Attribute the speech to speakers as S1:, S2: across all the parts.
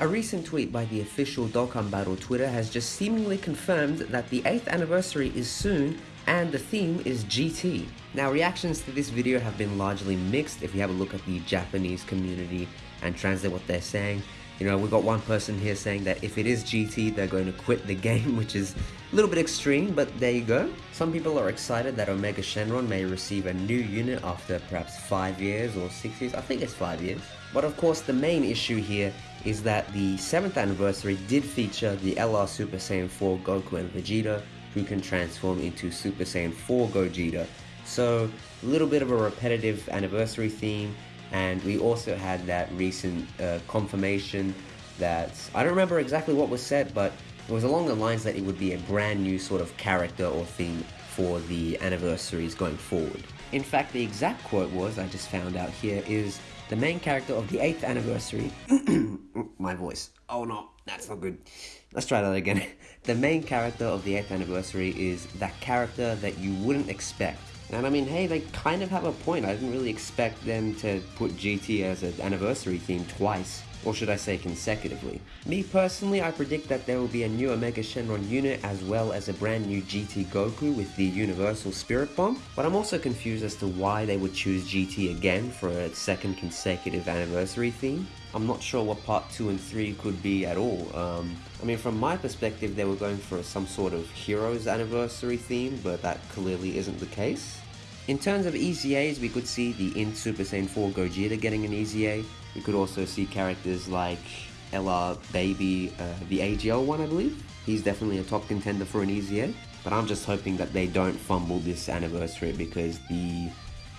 S1: A recent tweet by the official Dokkan Battle Twitter has just seemingly confirmed that the 8th anniversary is soon and the theme is GT. Now reactions to this video have been largely mixed if you have a look at the Japanese community and translate what they're saying. You know, we've got one person here saying that if it is GT, they're going to quit the game, which is a little bit extreme, but there you go. Some people are excited that Omega Shenron may receive a new unit after perhaps 5 years or 6 years, I think it's 5 years. But of course, the main issue here is that the 7th anniversary did feature the LR Super Saiyan 4 Goku and Vegeta, who can transform into Super Saiyan 4 Gogeta. So, a little bit of a repetitive anniversary theme, and we also had that recent uh, confirmation that I don't remember exactly what was said, but it was along the lines that it would be a brand new sort of character or theme for the anniversaries going forward. In fact, the exact quote was, I just found out here, is the main character of the 8th anniversary. My voice. Oh no, that's not good. Let's try that again. The main character of the 8th anniversary is that character that you wouldn't expect. And I mean, hey, they kind of have a point. I didn't really expect them to put GT as an anniversary theme twice or should I say consecutively. Me personally, I predict that there will be a new Omega Shenron unit as well as a brand new GT Goku with the Universal Spirit Bomb, but I'm also confused as to why they would choose GT again for a second consecutive anniversary theme. I'm not sure what part 2 and 3 could be at all. Um, I mean, from my perspective, they were going for some sort of Heroes anniversary theme, but that clearly isn't the case. In terms of EZAs, we could see the in Super Saiyan 4 Gogeta getting an EZA. We could also see characters like LR Baby, uh, the AGL one I believe. He's definitely a top contender for an EZA. But I'm just hoping that they don't fumble this anniversary because the...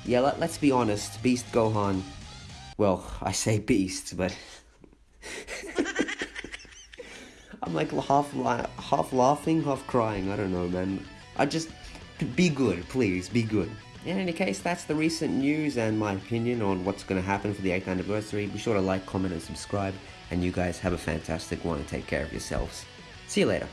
S1: Yeah, let, let's be honest, Beast Gohan... Well, I say Beast, but... I'm like half, la half laughing, half crying, I don't know man. I just... Be good, please, be good. In any case, that's the recent news and my opinion on what's going to happen for the 8th anniversary. Be sure to like, comment, and subscribe. And you guys have a fantastic one and take care of yourselves. See you later.